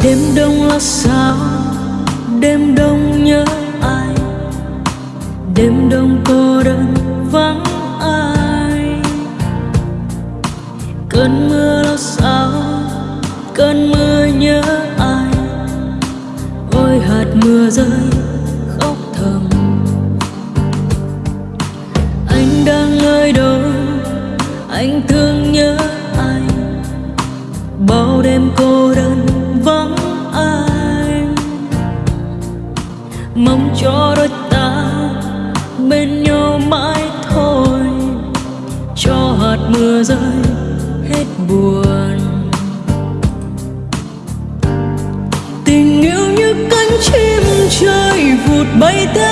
đêm đông là sao? Đêm đông nhớ ai? Đêm đông cô đơn vắng ai? Cơn mưa là sao? Cơn mưa nhớ ai? Ôi, hạt mưa rơi khóc thầm. Anh đang nơi đâu? Anh thương nhớ ai? Bao đêm cô đơn mong cho đôi ta bên nhau mãi thôi. Cho hạt mưa rơi hết buồn. Tình yêu như cánh chim trời vụt bay theo